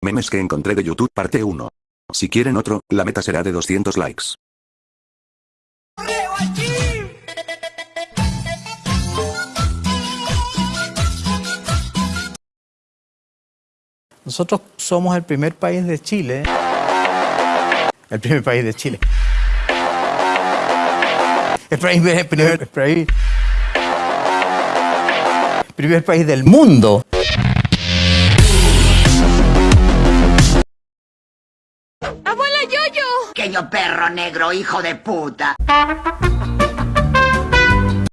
Memes que encontré de YouTube parte 1. Si quieren otro, la meta será de 200 likes. Nosotros somos el primer país de Chile. El primer país de Chile. El el primer- el primer- el primer país del mundo. ¡Abuela Yoyo! Pequeño perro negro, hijo de puta.